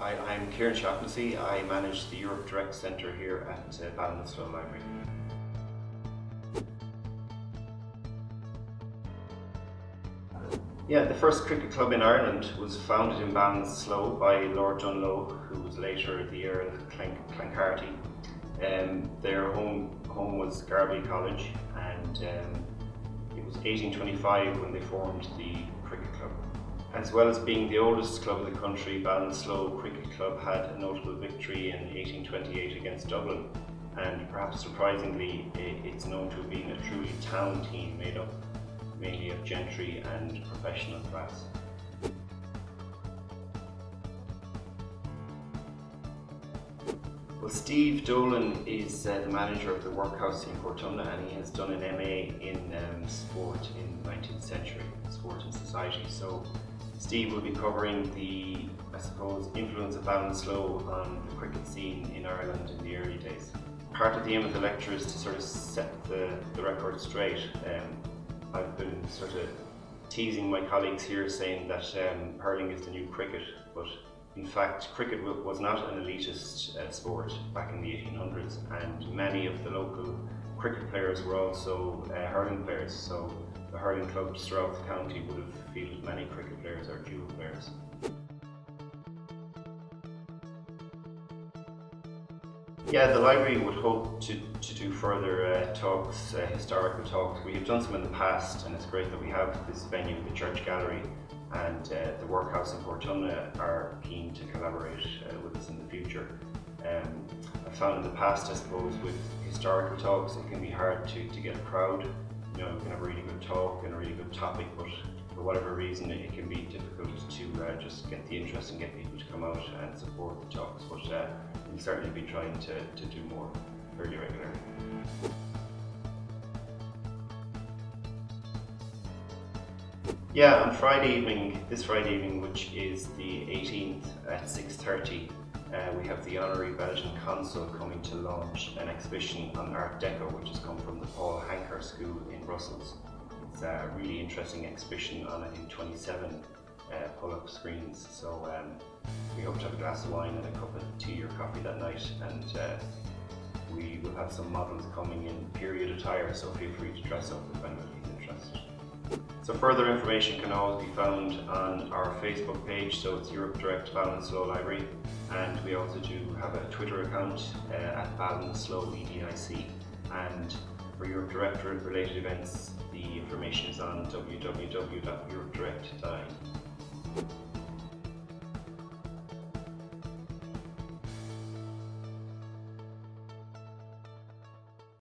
Hi, I'm Kieran Shaughnessy. I manage the Europe Direct Centre here at uh, Ballinasloe Library. Yeah, the first cricket club in Ireland was founded in Ballinasloe by Lord Dunlo, who was later the Earl of Clank Clancarty. Um, their home home was Garbally College, and um, it was 1825 when they formed the cricket club. As well as being the oldest club in the country, Ballinasloe Cricket Club had a notable victory in 1828 against Dublin, and perhaps surprisingly, it's known to have been a truly town team made up mainly of gentry and professional class. Well, Steve Dolan is uh, the manager of the workhouse in Portumna and he has done an MA in um, sport in the 19th century, sport and society. So Steve will be covering the, I suppose, influence of Ballinasloe on the cricket scene in Ireland in the early days. Part of the aim of the lecture is to sort of set the, the record straight. Um, I've been sort of teasing my colleagues here saying that um, hurling is the new cricket, but in fact cricket was not an elitist uh, sport back in the 1800s and many of the local cricket players were also uh, hurling players, so the hurling clubs throughout the county would have fielded many cricket players or dual players. Yeah, the library would hope to, to do further uh, talks, uh, historical talks. We have done some in the past and it's great that we have this venue, the Church Gallery, and uh, the Workhouse in Portumna are keen to collaborate uh, with us in the future. Um, I found in the past, I suppose, with historical talks, it can be hard to, to get a crowd. You know, you can have a really good talk and a really good topic, but for whatever reason, it, it can be difficult to uh, just get the interest and get people to come out and support the talks. But uh, we'll certainly be trying to, to do more fairly regularly. Yeah, on Friday evening, this Friday evening, which is the 18th at 6.30, uh, we have the Honorary Belgian Consul coming to launch an exhibition on Art Deco, which has come from the Paul Hankar School in Brussels. It's a really interesting exhibition on, I think, 27 uh, pull-up screens. So um, we hope to have a glass of wine and a cup of tea or coffee that night. And uh, we will have some models coming in period attire, so feel free to dress up if anybody's interested. So further information can always be found our Facebook page, so it's Europe Direct Ballinasloe Library, and we also do have a Twitter account uh, at Ballinasloe EDIC, and for Europe Direct related events, the information is on www.europedirect.ie.